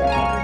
Bye.